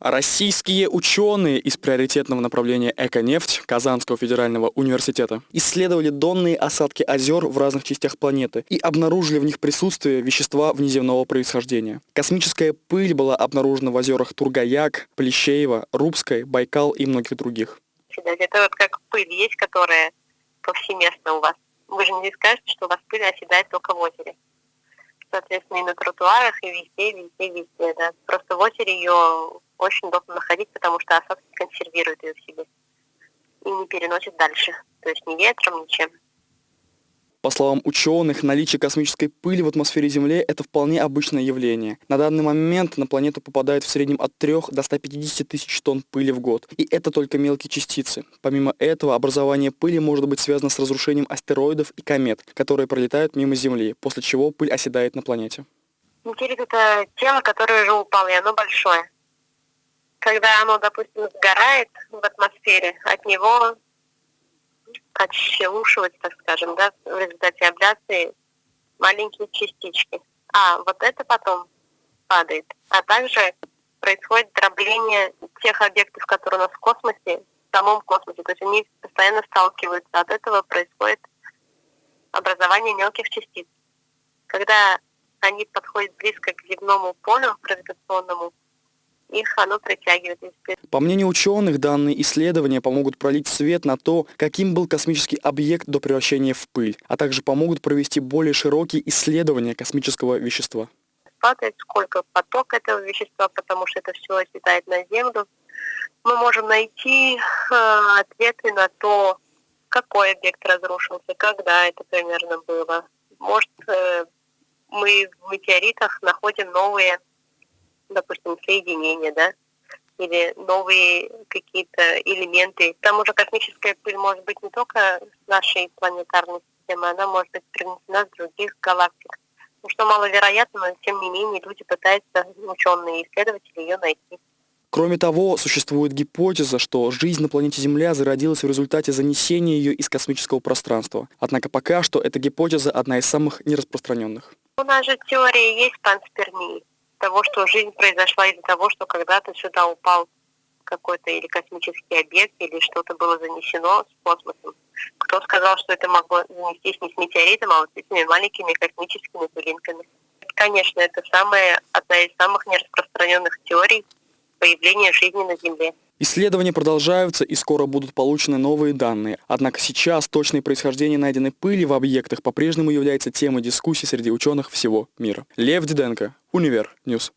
Российские ученые из приоритетного направления «Эконефть» Казанского федерального университета исследовали донные осадки озер в разных частях планеты и обнаружили в них присутствие вещества внеземного происхождения. Космическая пыль была обнаружена в озерах Тургаяк, Плещеево, Рубской, Байкал и многих других. Это вот как пыль есть, которая повсеместно у вас. Вы же не скажете, что у вас пыль оседает только в озере. Соответственно, и на тротуарах, и везде, везде, везде. Да. Просто в озере ее очень удобно находить, потому что осадки консервируют ее в себе и не переносит дальше. То есть ни ветром, ничем. По словам ученых, наличие космической пыли в атмосфере Земли – это вполне обычное явление. На данный момент на планету попадает в среднем от 3 до 150 тысяч тонн пыли в год. И это только мелкие частицы. Помимо этого, образование пыли может быть связано с разрушением астероидов и комет, которые пролетают мимо Земли, после чего пыль оседает на планете. Метеорит – это тело, которое уже упало, и оно большое когда оно, допустим, сгорает в атмосфере, от него отщелушивать, так скажем, да, в результате абляции маленькие частички. А вот это потом падает. А также происходит дробление тех объектов, которые у нас в космосе, в самом космосе. То есть они постоянно сталкиваются. От этого происходит образование мелких частиц. Когда они подходят близко к земному полю гравитационному, их оно притягивает. По мнению ученых, данные исследования помогут пролить свет на то, каким был космический объект до превращения в пыль, а также помогут провести более широкие исследования космического вещества. Падает сколько поток этого вещества, потому что это все оседает на Землю. Мы можем найти э, ответы на то, какой объект разрушился, когда это примерно было. Может, э, мы в метеоритах находим новые допустим, соединения, да, или новые какие-то элементы. К тому же космическая пыль может быть не только с нашей планетарной системы, она может быть принесена с других галактик. Ну, что маловероятно, но тем не менее люди пытаются, ученые исследователи, ее найти. Кроме того, существует гипотеза, что жизнь на планете Земля зародилась в результате занесения ее из космического пространства. Однако пока что эта гипотеза одна из самых нераспространенных. У нас же теория есть панспермии того, что жизнь произошла из-за того, что когда-то сюда упал какой-то или космический объект, или что-то было занесено с космосом. Кто сказал, что это могло занестись не с метеоритом, а вот этими маленькими космическими пылинками? Конечно, это самая, одна из самых нераспространенных теорий появления жизни на Земле. Исследования продолжаются и скоро будут получены новые данные. Однако сейчас точное происхождение найденной пыли в объектах по-прежнему является темой дискуссий среди ученых всего мира. Лев Диденко, Универ News.